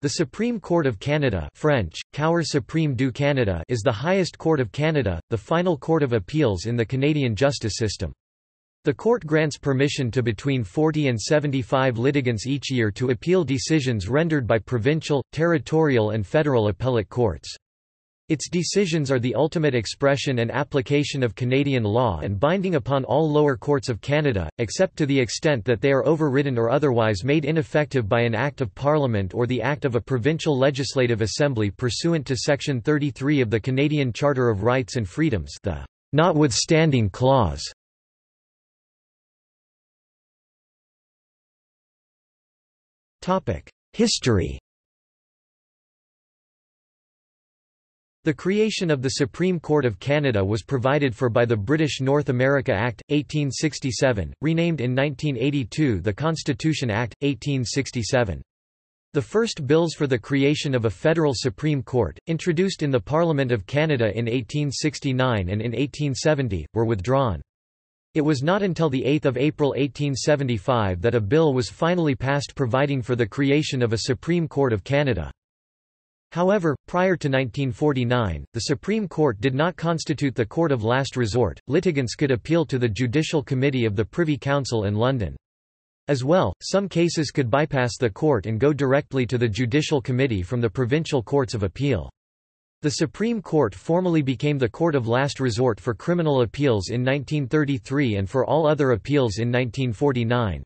The Supreme Court of Canada French, Cour suprême du Canada is the highest court of Canada, the final court of appeals in the Canadian justice system. The court grants permission to between 40 and 75 litigants each year to appeal decisions rendered by provincial, territorial and federal appellate courts. Its decisions are the ultimate expression and application of Canadian law and binding upon all lower courts of Canada, except to the extent that they are overridden or otherwise made ineffective by an Act of Parliament or the Act of a Provincial Legislative Assembly pursuant to Section 33 of the Canadian Charter of Rights and Freedoms the notwithstanding clause. History The creation of the Supreme Court of Canada was provided for by the British North America Act, 1867, renamed in 1982 the Constitution Act, 1867. The first bills for the creation of a federal Supreme Court, introduced in the Parliament of Canada in 1869 and in 1870, were withdrawn. It was not until 8 April 1875 that a bill was finally passed providing for the creation of a Supreme Court of Canada. However, prior to 1949, the Supreme Court did not constitute the court of last resort, litigants could appeal to the Judicial Committee of the Privy Council in London. As well, some cases could bypass the court and go directly to the Judicial Committee from the provincial courts of appeal. The Supreme Court formally became the court of last resort for criminal appeals in 1933 and for all other appeals in 1949.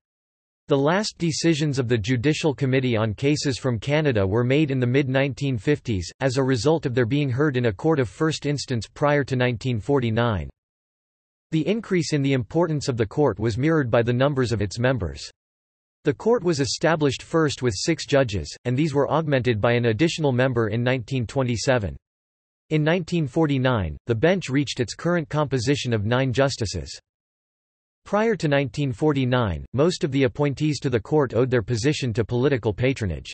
The last decisions of the Judicial Committee on cases from Canada were made in the mid-1950s, as a result of their being heard in a court of first instance prior to 1949. The increase in the importance of the court was mirrored by the numbers of its members. The court was established first with six judges, and these were augmented by an additional member in 1927. In 1949, the bench reached its current composition of nine justices. Prior to 1949, most of the appointees to the court owed their position to political patronage.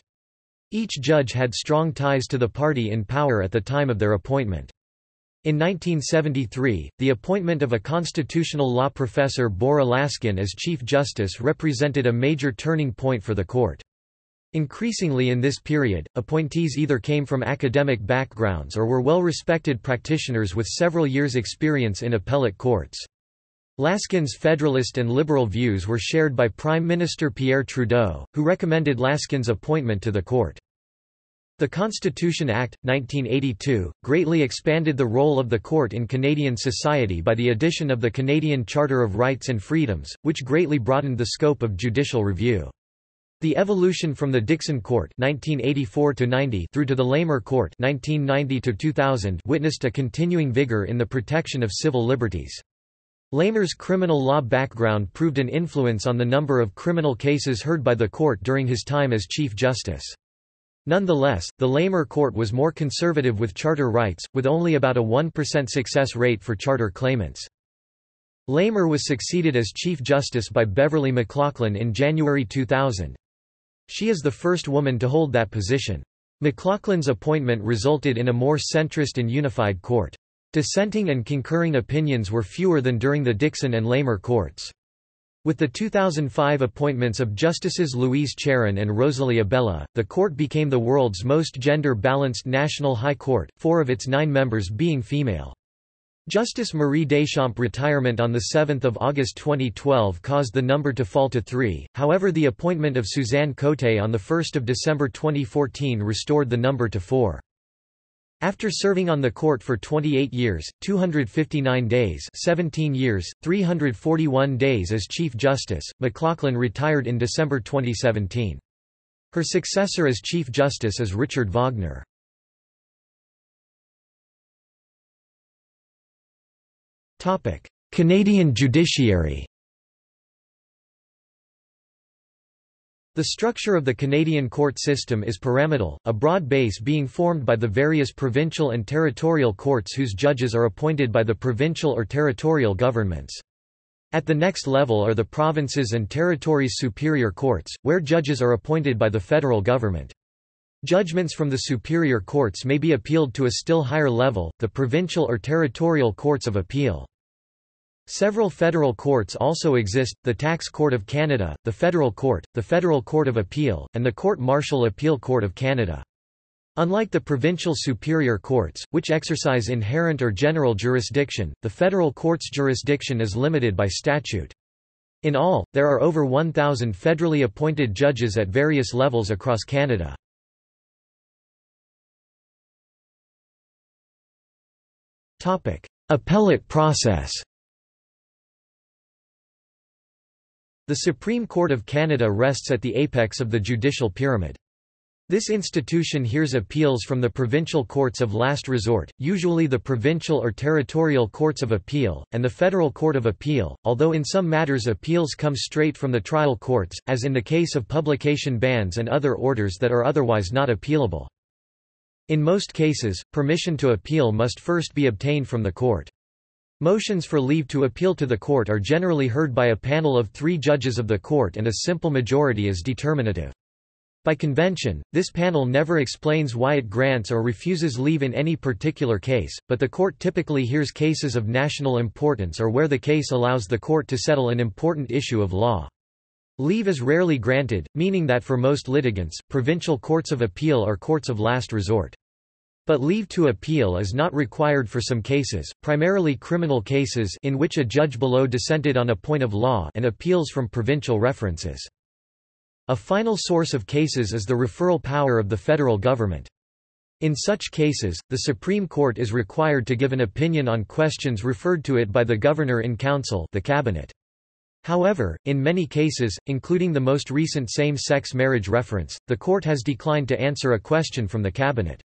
Each judge had strong ties to the party in power at the time of their appointment. In 1973, the appointment of a constitutional law professor Bora Laskin as Chief Justice represented a major turning point for the court. Increasingly in this period, appointees either came from academic backgrounds or were well-respected practitioners with several years' experience in appellate courts. Laskin's federalist and liberal views were shared by Prime Minister Pierre Trudeau, who recommended Laskin's appointment to the court. The Constitution Act, 1982, greatly expanded the role of the court in Canadian society by the addition of the Canadian Charter of Rights and Freedoms, which greatly broadened the scope of judicial review. The evolution from the Dickson Court 1984 through to the Lamer Court 1990 witnessed a continuing vigor in the protection of civil liberties. Lamer's criminal law background proved an influence on the number of criminal cases heard by the court during his time as Chief Justice. Nonetheless, the Lamer court was more conservative with charter rights, with only about a 1% success rate for charter claimants. Lamer was succeeded as Chief Justice by Beverley McLachlin in January 2000. She is the first woman to hold that position. McLachlin's appointment resulted in a more centrist and unified court. Dissenting and concurring opinions were fewer than during the Dickson and Lamer courts. With the 2005 appointments of Justices Louise Charron and Rosalie Abella, the court became the world's most gender-balanced national high court, four of its nine members being female. Justice Marie Deschamps' retirement on 7 August 2012 caused the number to fall to three, however the appointment of Suzanne Cote on 1 December 2014 restored the number to four. After serving on the court for 28 years, 259 days 17 years, 341 days as Chief Justice, McLachlin retired in December 2017. Her successor as Chief Justice is Richard Wagner. Canadian judiciary The structure of the Canadian court system is pyramidal, a broad base being formed by the various provincial and territorial courts whose judges are appointed by the provincial or territorial governments. At the next level are the provinces and territories' superior courts, where judges are appointed by the federal government. Judgments from the superior courts may be appealed to a still higher level, the provincial or territorial courts of appeal. Several federal courts also exist, the Tax Court of Canada, the Federal Court, the Federal Court of Appeal, and the Court Martial Appeal Court of Canada. Unlike the provincial superior courts, which exercise inherent or general jurisdiction, the federal court's jurisdiction is limited by statute. In all, there are over 1,000 federally appointed judges at various levels across Canada. Appellate process The Supreme Court of Canada rests at the apex of the judicial pyramid. This institution hears appeals from the provincial courts of last resort, usually the provincial or territorial courts of appeal, and the Federal Court of Appeal, although in some matters appeals come straight from the trial courts, as in the case of publication bans and other orders that are otherwise not appealable. In most cases, permission to appeal must first be obtained from the court. Motions for leave to appeal to the court are generally heard by a panel of three judges of the court and a simple majority is determinative. By convention, this panel never explains why it grants or refuses leave in any particular case, but the court typically hears cases of national importance or where the case allows the court to settle an important issue of law. Leave is rarely granted, meaning that for most litigants, provincial courts of appeal are courts of last resort. But leave to appeal is not required for some cases, primarily criminal cases in which a judge below dissented on a point of law and appeals from provincial references. A final source of cases is the referral power of the federal government. In such cases, the Supreme Court is required to give an opinion on questions referred to it by the governor-in-council the cabinet. However, in many cases, including the most recent same-sex marriage reference, the court has declined to answer a question from the cabinet.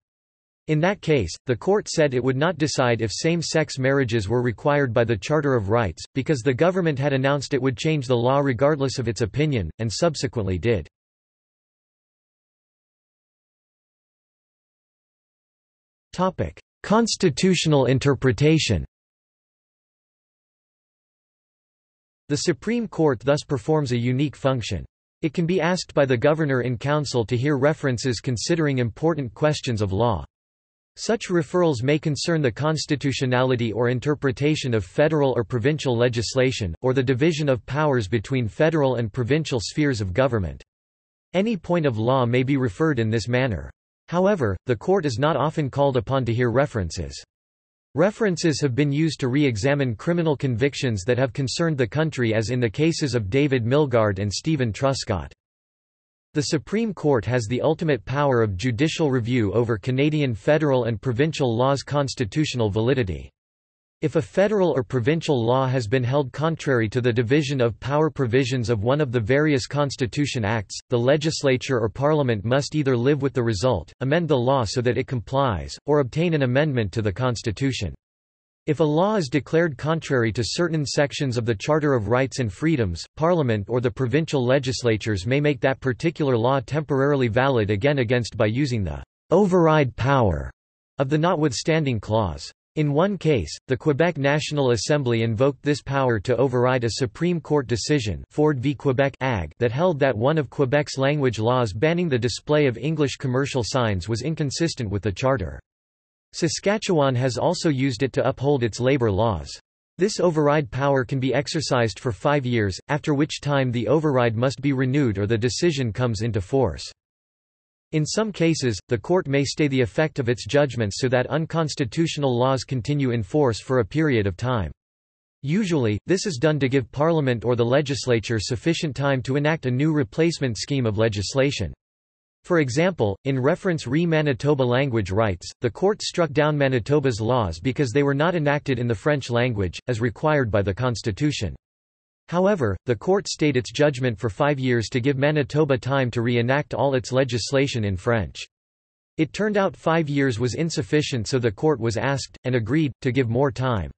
In that case, the court said it would not decide if same-sex marriages were required by the Charter of Rights, because the government had announced it would change the law regardless of its opinion, and subsequently did. Constitutional interpretation The Supreme Court thus performs a unique function. It can be asked by the governor-in-council to hear references considering important questions of law. Such referrals may concern the constitutionality or interpretation of federal or provincial legislation, or the division of powers between federal and provincial spheres of government. Any point of law may be referred in this manner. However, the court is not often called upon to hear references. References have been used to re-examine criminal convictions that have concerned the country as in the cases of David Milgaard and Steven Truscott. The Supreme Court has the ultimate power of judicial review over Canadian federal and provincial law's constitutional validity. If a federal or provincial law has been held contrary to the division of power provisions of one of the various Constitution Acts, the legislature or parliament must either live with the result, amend the law so that it complies, or obtain an amendment to the Constitution. If a law is declared contrary to certain sections of the Charter of Rights and Freedoms, Parliament or the provincial legislatures may make that particular law temporarily valid again against by using the override power of the notwithstanding clause. In one case, the Quebec National Assembly invoked this power to override a Supreme Court decision Ford v Quebec AG that held that one of Quebec's language laws banning the display of English commercial signs was inconsistent with the Charter. Saskatchewan has also used it to uphold its labor laws. This override power can be exercised for five years, after which time the override must be renewed or the decision comes into force. In some cases, the court may stay the effect of its judgments so that unconstitutional laws continue in force for a period of time. Usually, this is done to give Parliament or the legislature sufficient time to enact a new replacement scheme of legislation. For example, in reference re Manitoba language rights, the court struck down Manitoba's laws because they were not enacted in the French language, as required by the constitution. However, the court stayed its judgment for five years to give Manitoba time to re-enact all its legislation in French. It turned out five years was insufficient so the court was asked, and agreed, to give more time.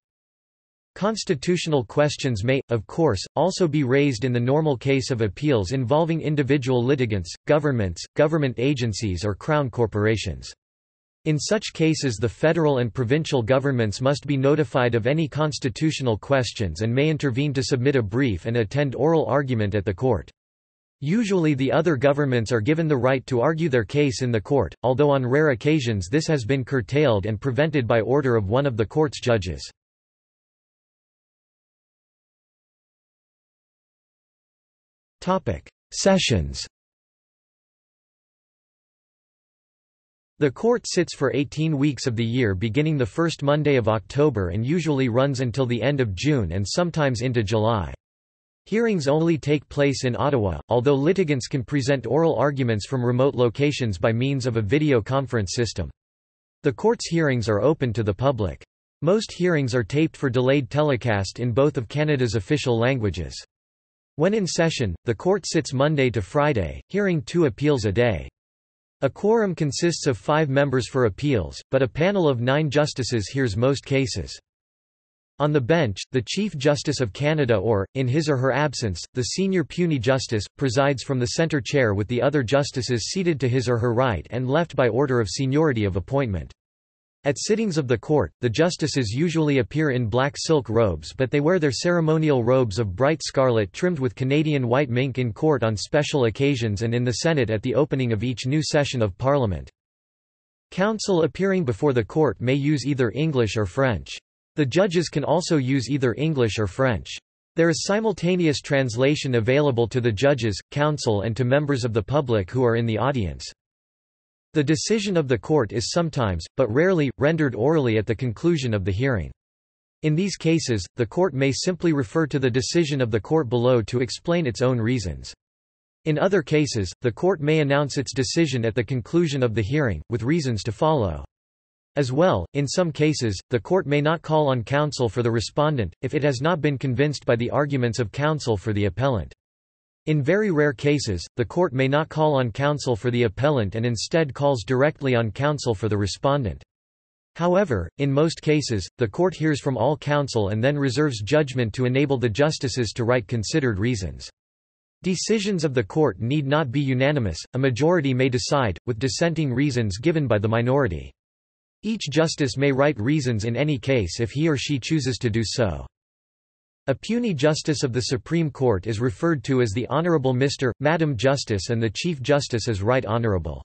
Constitutional questions may, of course, also be raised in the normal case of appeals involving individual litigants, governments, government agencies or crown corporations. In such cases the federal and provincial governments must be notified of any constitutional questions and may intervene to submit a brief and attend oral argument at the court. Usually the other governments are given the right to argue their case in the court, although on rare occasions this has been curtailed and prevented by order of one of the court's judges. Sessions The court sits for 18 weeks of the year beginning the first Monday of October and usually runs until the end of June and sometimes into July. Hearings only take place in Ottawa, although litigants can present oral arguments from remote locations by means of a video conference system. The court's hearings are open to the public. Most hearings are taped for delayed telecast in both of Canada's official languages. When in session, the court sits Monday to Friday, hearing two appeals a day. A quorum consists of five members for appeals, but a panel of nine justices hears most cases. On the bench, the Chief Justice of Canada or, in his or her absence, the senior puisne justice, presides from the centre chair with the other justices seated to his or her right and left by order of seniority of appointment. At sittings of the court, the justices usually appear in black silk robes but they wear their ceremonial robes of bright scarlet trimmed with Canadian white mink in court on special occasions and in the Senate at the opening of each new session of Parliament. Counsel appearing before the court may use either English or French. The judges can also use either English or French. There is simultaneous translation available to the judges, counsel and to members of the public who are in the audience. The decision of the court is sometimes, but rarely, rendered orally at the conclusion of the hearing. In these cases, the court may simply refer to the decision of the court below to explain its own reasons. In other cases, the court may announce its decision at the conclusion of the hearing, with reasons to follow. As well, in some cases, the court may not call on counsel for the respondent, if it has not been convinced by the arguments of counsel for the appellant. In very rare cases, the court may not call on counsel for the appellant and instead calls directly on counsel for the respondent. However, in most cases, the court hears from all counsel and then reserves judgment to enable the justices to write considered reasons. Decisions of the court need not be unanimous, a majority may decide, with dissenting reasons given by the minority. Each justice may write reasons in any case if he or she chooses to do so. A puisne justice of the Supreme Court is referred to as the Honourable Mr., Madam Justice and the Chief Justice as Right Honourable.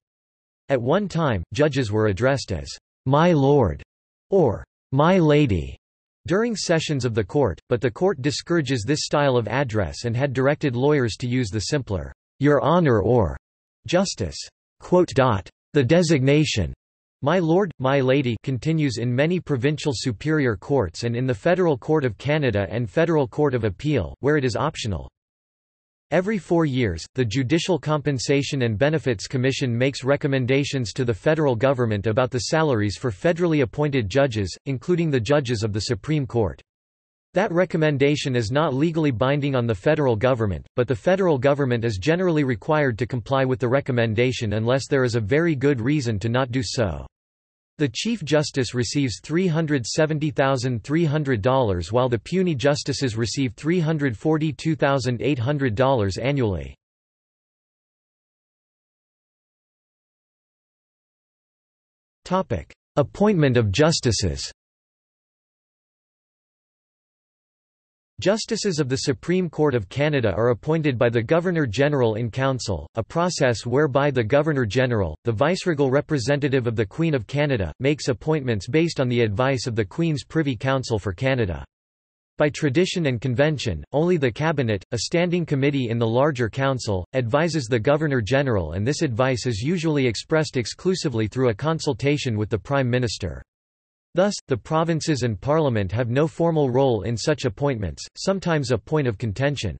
At one time, judges were addressed as, My Lord, or My Lady, during sessions of the court, but the court discourages this style of address and had directed lawyers to use the simpler, Your Honour or Justice. Quote. The designation my Lord, My Lady continues in many provincial superior courts and in the Federal Court of Canada and Federal Court of Appeal, where it is optional. Every four years, the Judicial Compensation and Benefits Commission makes recommendations to the federal government about the salaries for federally appointed judges, including the judges of the Supreme Court. That recommendation is not legally binding on the federal government, but the federal government is generally required to comply with the recommendation unless there is a very good reason to not do so. The Chief Justice receives $370,300 while the puisne justices receive $342,800 annually. Appointment of justices Justices of the Supreme Court of Canada are appointed by the Governor-General in Council, a process whereby the Governor-General, the viceregal representative of the Queen of Canada, makes appointments based on the advice of the Queen's Privy Council for Canada. By tradition and convention, only the Cabinet, a standing committee in the larger council, advises the Governor-General and this advice is usually expressed exclusively through a consultation with the Prime Minister. Thus, the provinces and parliament have no formal role in such appointments, sometimes a point of contention.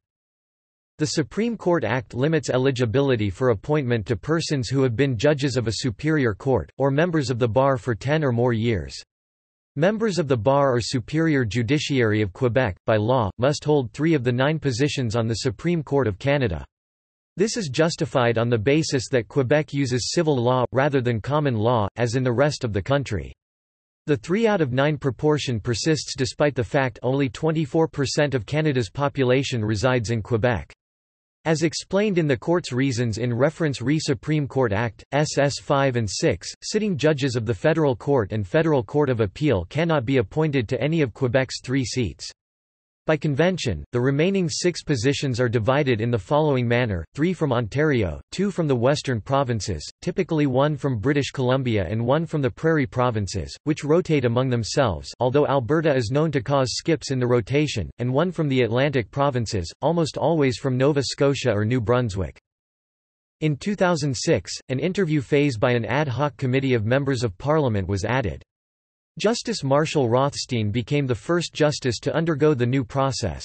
The Supreme Court Act limits eligibility for appointment to persons who have been judges of a superior court, or members of the bar for ten or more years. Members of the bar or superior judiciary of Quebec, by law, must hold three of the nine positions on the Supreme Court of Canada. This is justified on the basis that Quebec uses civil law, rather than common law, as in the rest of the country. The 3 out of 9 proportion persists despite the fact only 24% of Canada's population resides in Quebec. As explained in the court's reasons in reference Re Supreme Court Act, SS 5 and 6, sitting judges of the Federal Court and Federal Court of Appeal cannot be appointed to any of Quebec's three seats. By convention, the remaining six positions are divided in the following manner, three from Ontario, two from the western provinces, typically one from British Columbia and one from the Prairie provinces, which rotate among themselves although Alberta is known to cause skips in the rotation, and one from the Atlantic provinces, almost always from Nova Scotia or New Brunswick. In 2006, an interview phase by an ad hoc committee of members of parliament was added. Justice Marshall Rothstein became the first justice to undergo the new process.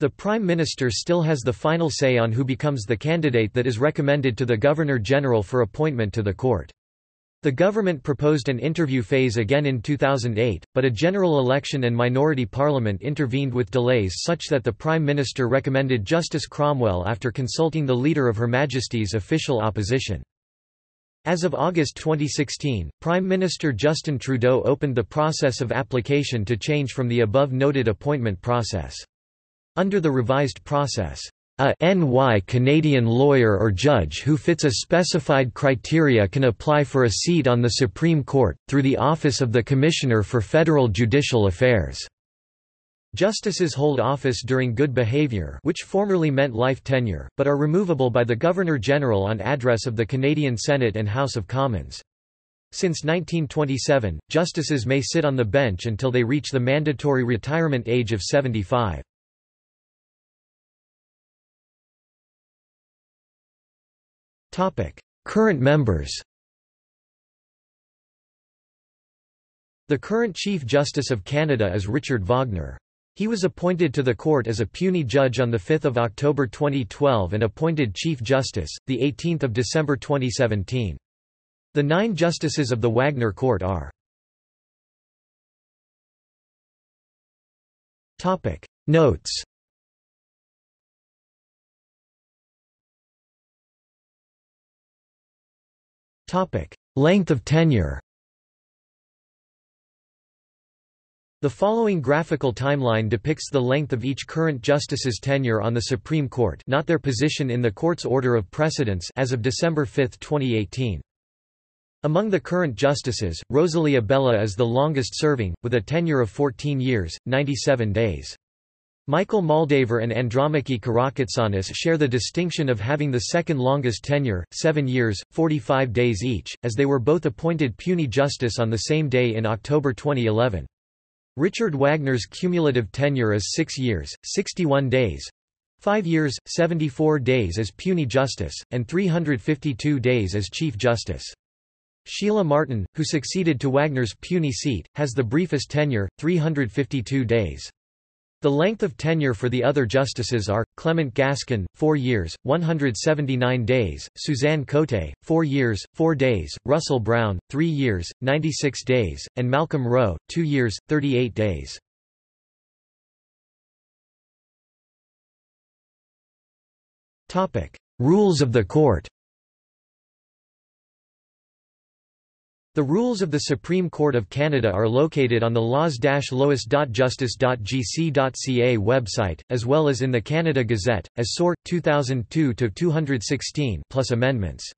The Prime Minister still has the final say on who becomes the candidate that is recommended to the Governor-General for appointment to the court. The government proposed an interview phase again in 2008, but a general election and minority parliament intervened with delays such that the Prime Minister recommended Justice Cromwell after consulting the Leader of Her Majesty's official opposition. As of August 2016, Prime Minister Justin Trudeau opened the process of application to change from the above-noted appointment process. Under the revised process, a NY Canadian lawyer or judge who fits a specified criteria can apply for a seat on the Supreme Court, through the Office of the Commissioner for Federal Judicial Affairs. Justices hold office during good behavior which formerly meant life tenure, but are removable by the Governor-General on address of the Canadian Senate and House of Commons. Since 1927, justices may sit on the bench until they reach the mandatory retirement age of 75. Current members The current Chief Justice of Canada is Richard Wagner. He was appointed to the court as a puisne judge on 5 October 2012 and appointed Chief Justice, 18 December 2017. The nine justices of the Wagner Court are Notes Length of tenure The following graphical timeline depicts the length of each current justice's tenure on the Supreme Court not their position in the court's order of precedence as of December 5, 2018. Among the current justices, Rosalie Abella is the longest serving, with a tenure of 14 years, 97 days. Michael Moldaver and Andromache Karakatsanis share the distinction of having the second longest tenure, 7 years, 45 days each, as they were both appointed puisne justice on the same day in October 2011. Richard Wagner's cumulative tenure is 6 years, 61 days, 5 years, 74 days as puisne justice, and 352 days as Chief Justice. Sheilah Martin, who succeeded to Wagner's puisne seat, has the briefest tenure, 352 days. The length of tenure for the other justices are, Clement Gascon, 4 years, 179 days, Suzanne Cote, 4 years, 4 days, Russell Brown, 3 years, 96 days, and Malcolm Rowe, 2 years, 38 days. Rules of the court The rules of the Supreme Court of Canada are located on the laws-lois.justice.gc.ca website, as well as in the Canada Gazette, as sort. 2002-216 plus amendments.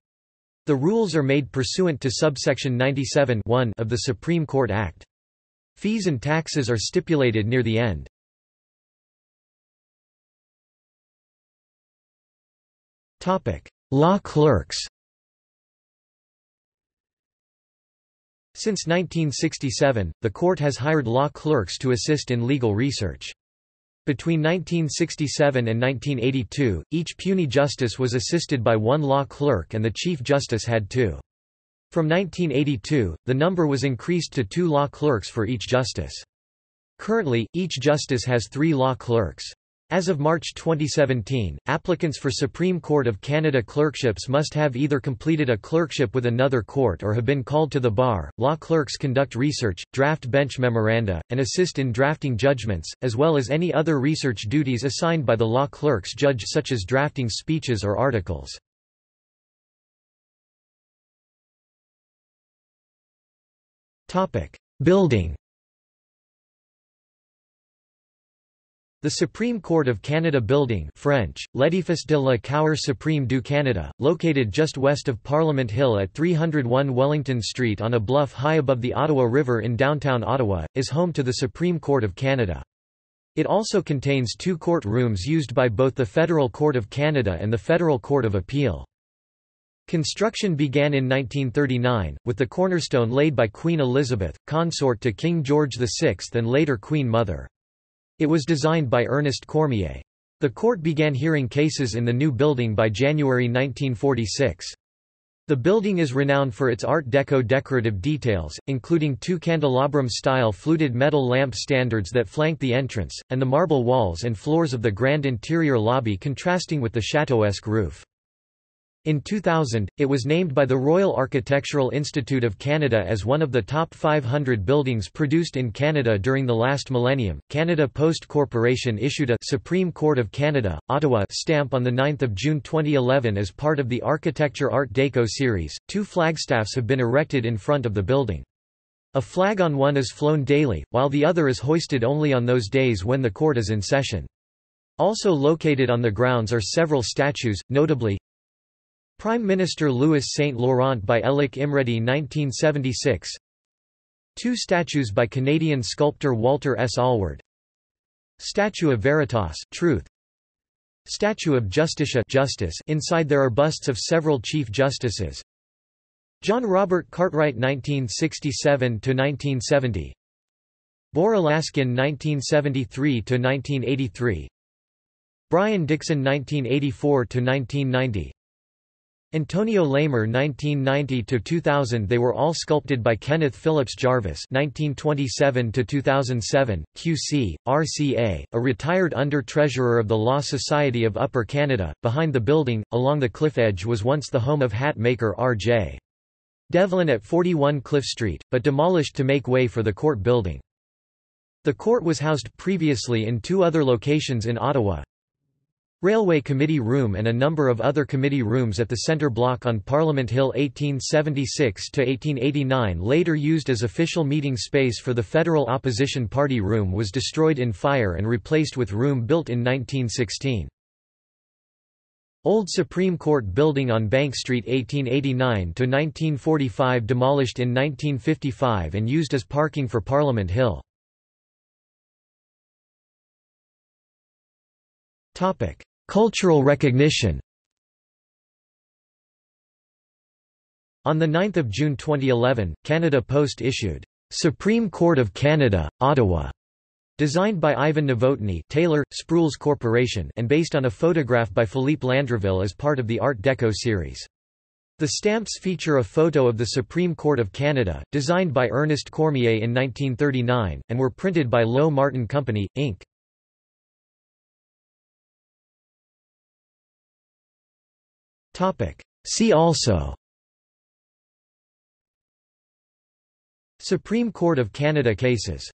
The rules are made pursuant to subsection 97 of the Supreme Court Act. Fees and taxes are stipulated near the end. Law clerks Since 1967, the court has hired law clerks to assist in legal research. Between 1967 and 1982, each puisne justice was assisted by one law clerk and the Chief Justice had two. From 1982, the number was increased to two law clerks for each justice. Currently, each justice has three law clerks. As of March 2017, applicants for Supreme Court of Canada clerkships must have either completed a clerkship with another court or have been called to the bar. Law clerks conduct research, draft bench memoranda, and assist in drafting judgments, as well as any other research duties assigned by the law clerk's judge such as drafting speeches or articles. Building The Supreme Court of Canada Building French, L'édifice de la Cour suprême du Canada, located just west of Parliament Hill at 301 Wellington Street on a bluff high above the Ottawa River in downtown Ottawa, is home to the Supreme Court of Canada. It also contains two court rooms used by both the Federal Court of Canada and the Federal Court of Appeal. Construction began in 1939, with the cornerstone laid by Queen Elizabeth, consort to King George VI and later Queen Mother. It was designed by Ernest Cormier. The court began hearing cases in the new building by January 1946. The building is renowned for its Art Deco decorative details, including two candelabrum-style fluted metal lamp standards that flank the entrance, and the marble walls and floors of the grand interior lobby contrasting with the chateauesque roof. In 2000, it was named by the Royal Architectural Institute of Canada as one of the top 500 buildings produced in Canada during the last millennium. Canada Post Corporation issued a Supreme Court of Canada, Ottawa stamp on 9 June 2011 as part of the Architecture Art Deco series. Two flagstaffs have been erected in front of the building. A flag on one is flown daily, while the other is hoisted only on those days when the court is in session. Also located on the grounds are several statues, notably Prime Minister Louis Saint Laurent by Elek Imredy 1976 Two statues by Canadian sculptor Walter S. Allward. Statue of Veritas Truth. Statue of Justicia Justice inside there are busts of several Chief Justices. John Robert Cartwright 1967–1970 Bora Laskin 1973–1983 Brian Dickson 1984–1990 Antonio Lamer 1990–2000 They were all sculpted by Kenneth Phillips Jarvis 1927–2007, QC, RCA, a retired under-treasurer of the Law Society of Upper Canada. Behind the building, along the cliff edge was once the home of hat maker R.J. Devlin at 41 Cliff Street, but demolished to make way for the court building. The court was housed previously in two other locations in Ottawa, Railway Committee Room and a number of other committee rooms at the centre block on Parliament Hill 1876–1889 later used as official meeting space for the Federal Opposition Party Room was destroyed in fire and replaced with room built in 1916. Old Supreme Court building on Bank Street 1889–1945 demolished in 1955 and used as parking for Parliament Hill. Topic Cultural recognition On 9 June 2011, Canada Post issued, "'Supreme Court of Canada, Ottawa' Designed by Ivan Novotny Taylor, Sprules Corporation and based on a photograph by Philippe Landreville as part of the Art Deco series. The stamps feature a photo of the Supreme Court of Canada, designed by Ernest Cormier in 1939, and were printed by Lowe Martin Company, Inc. See also. Supreme Court of Canada cases